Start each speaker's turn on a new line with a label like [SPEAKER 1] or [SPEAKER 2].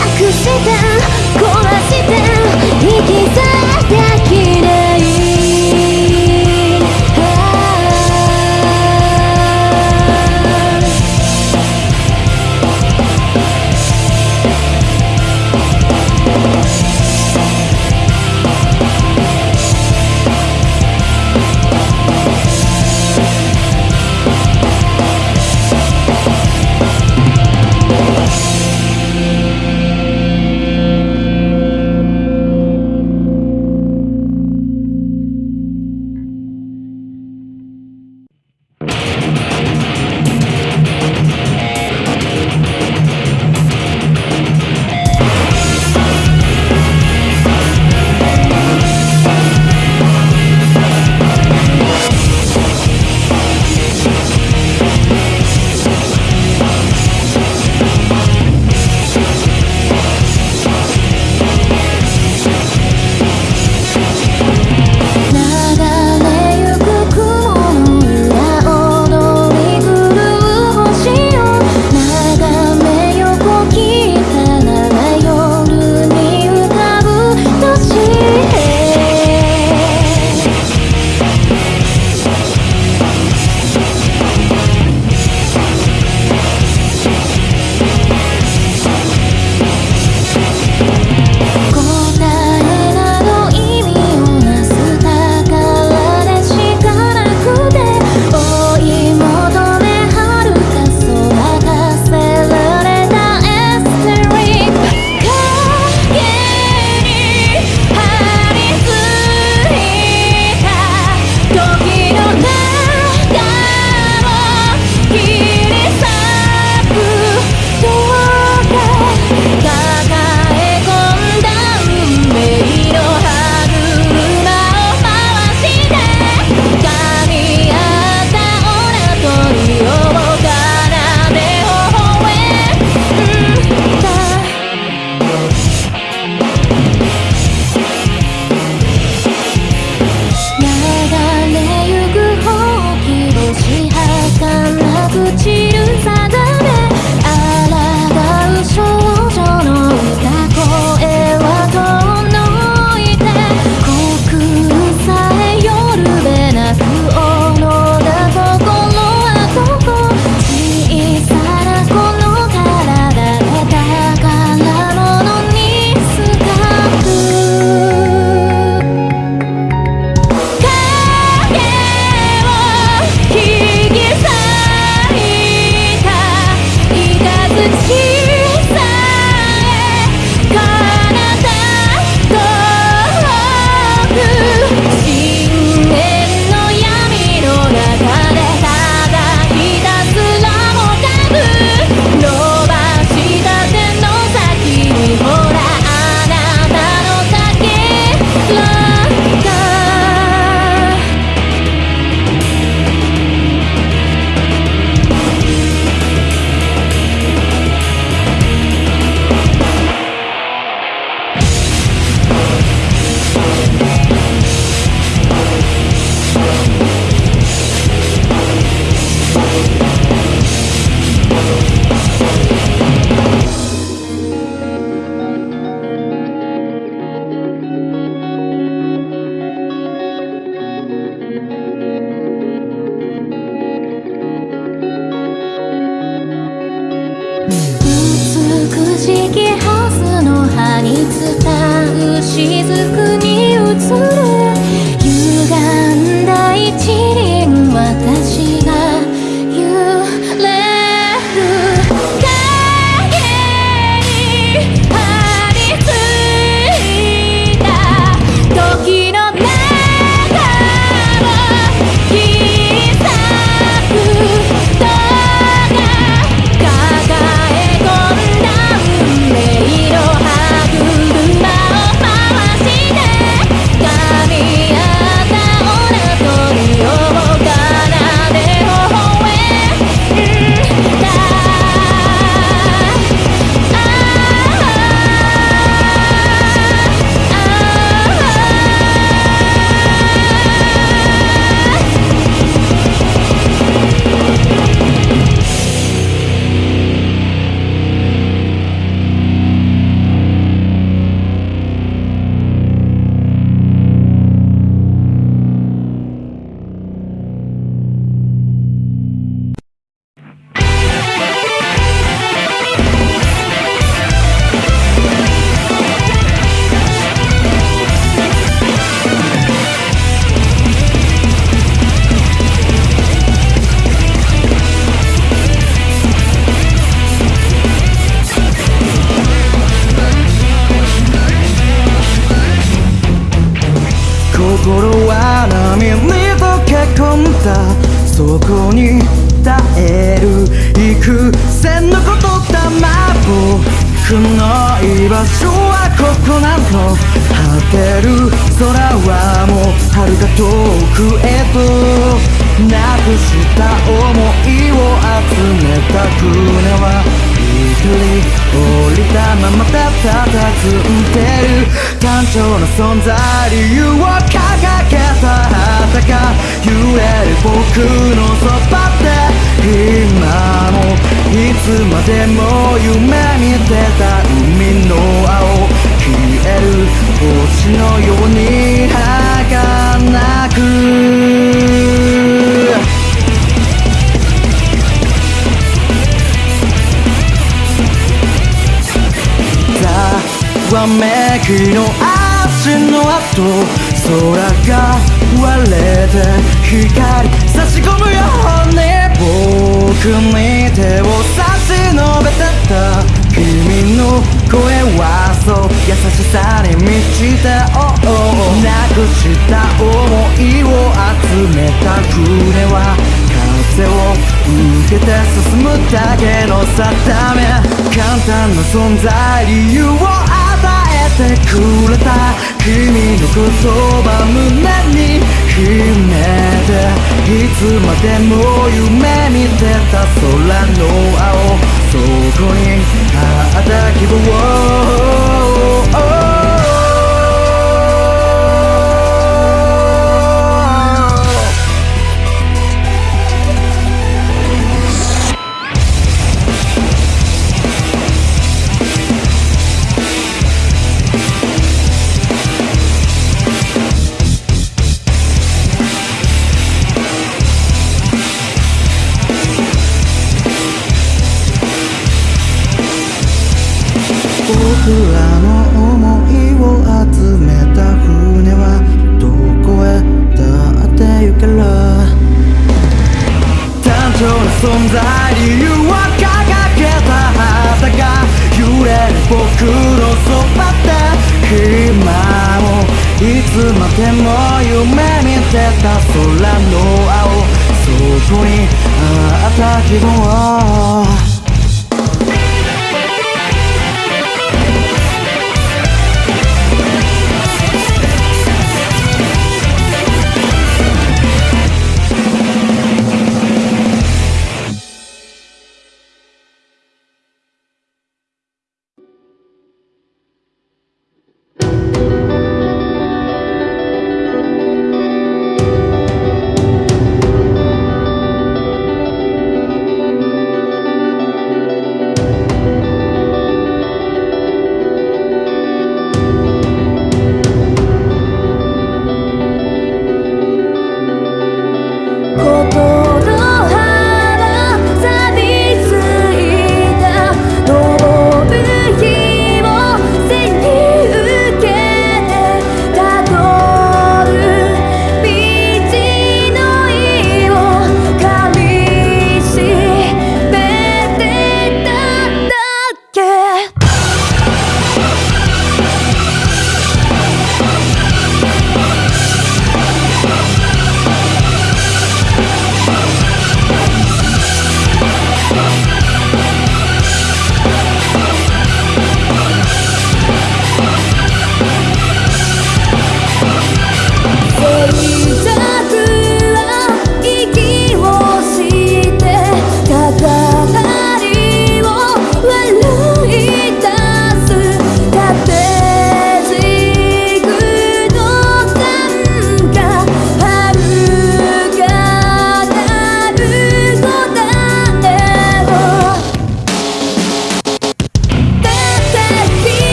[SPEAKER 1] 隠して壊して引き裂 Jesus
[SPEAKER 2] こに耐える幾千のことだま僕の居場所はここなの果てる。空はもう遥か遠くへとなくした想いを集めた船は一人降りたままたたたずんでる。単調な存在理由。揺れる僕のそばで今もいつまでも夢見てた海の青消える星のように儚く。ざわめきの足の跡空が光差し込むように僕に手を差し伸べてた君の声はそう優しさに満ちた、oh oh、なくした想いを集めた船は風を受けて進むだけの定め簡単な存在理由をてくれた君の言葉胸に秘めていつまでも夢見てた空の青そこにあった希望存在に誘惑掲げた旗が揺れる僕のそばで今もいつまでも夢見てた空の青そこにあった希望